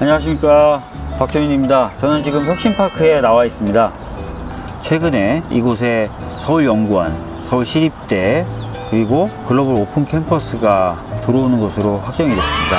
안녕하십니까. 박정인입니다. 저는 지금 혁신파크에 나와 있습니다. 최근에 이곳에 서울연구원 서울시립대 그리고 글로벌 오픈 캠퍼스가 들어오는 것으로 확정이 됐습니다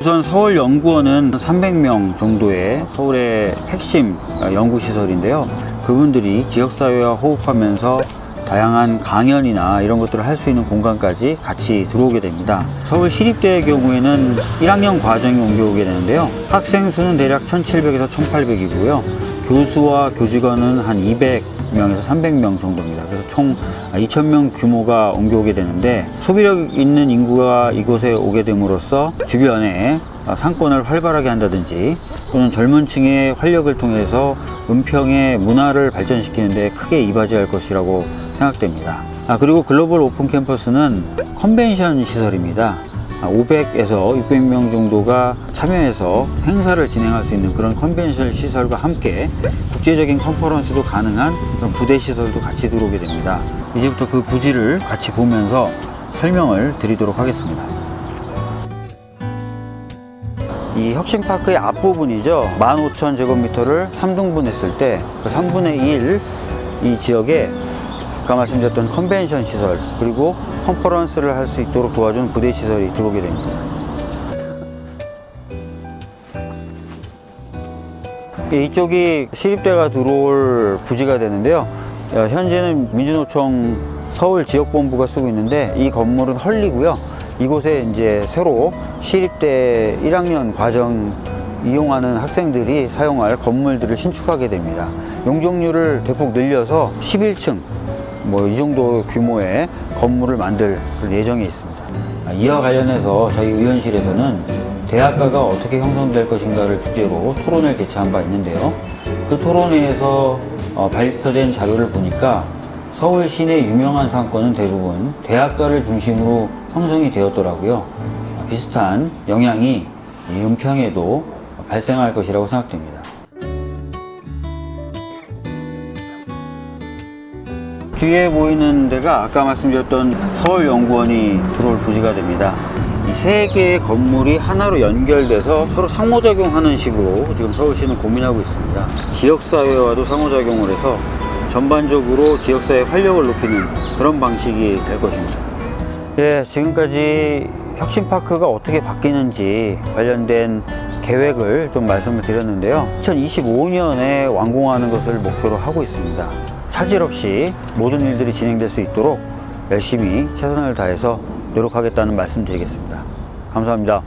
우선 서울연구원은 300명 정도의 서울의 핵심 연구시설인데요 그분들이 지역사회와 호흡하면서 다양한 강연이나 이런 것들을 할 수 있는 공간까지 같이 들어오게 됩니다. 서울 시립대의 경우에는 1학년 과정이 옮겨오게 되는데요. 학생 수는 대략 1700에서 1800이고요. 교수와 교직원은 한 200명에서 300명 정도입니다. 그래서 총 2000명 규모가 옮겨오게 되는데 소비력 있는 인구가 이곳에 오게 됨으로써 주변에 상권을 활발하게 한다든지 또는 젊은 층의 활력을 통해서 은평의 문화를 발전시키는 데 크게 이바지할 것이라고 생각됩니다. 아, 그리고 글로벌 오픈 캠퍼스는 컨벤션 시설입니다. 500에서 600명 정도가 참여해서 행사를 진행할 수 있는 그런 컨벤션 시설과 함께 국제적인 컨퍼런스도 가능한 그런 부대 시설도 같이 들어오게 됩니다. 이제부터 그 부지를 같이 보면서 설명을 드리도록 하겠습니다. 이 혁신파크의 앞부분이죠. 15,000제곱미터를 3등분 했을 때 그 3분의 1 이 지역에 아까 말씀드렸던 컨벤션 시설 그리고 컨퍼런스를 할 수 있도록 도와준 부대 시설이 들어오게 됩니다. 이쪽이 시립대가 들어올 부지가 되는데요. 어, 현재는 민주노총 서울 지역본부가 쓰고 있는데 이 건물은 헐리고요. 이곳에 이제 새로 시립대 1학년 과정 이용하는 학생들이 사용할 건물들을 신축하게 됩니다. 용적률을 대폭 늘려서 11층 뭐 이 정도 규모의 건물을 만들 예정에 있습니다. 아, 이와 관련해서 저희 의원실에서는 대학가가 어떻게 형성될 것인가를 주제로 토론을 개최한 바 있는데요. 그 토론회에서 어, 발표된 자료를 보니까 서울 시내 유명한 상권은 대부분 대학가를 중심으로 형성이 되었더라고요. 비슷한 영향이 이 은평에도 발생할 것이라고 생각됩니다. 뒤에 보이는 데가 아까 말씀드렸던 서울연구원이 들어올 부지가 됩니다. 이세 개의 건물이 하나로 연결돼서 서로 상호작용하는 식으로 지금 서울시는 고민하고 있습니다. 지역사회와도 상호작용을 해서 전반적으로 지역사회 활력을 높이는 그런 방식이 될 것입니다. 예, 지금까지 혁신파크가 어떻게 바뀌는지 관련된 계획을 좀 말씀을 드렸는데요. 2025년에 완공하는 것을 목표로 하고 있습니다. 차질 없이 모든 일들이 진행될 수 있도록 열심히 최선을 다해서 노력하겠다는 말씀 드리겠습니다. 감사합니다.